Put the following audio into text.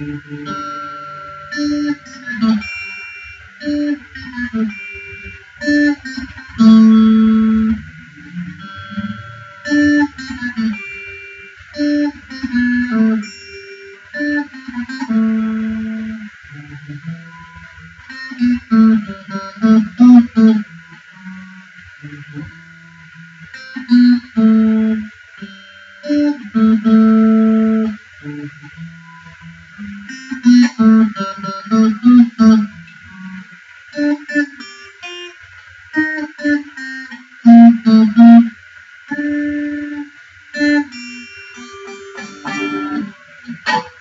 うん。you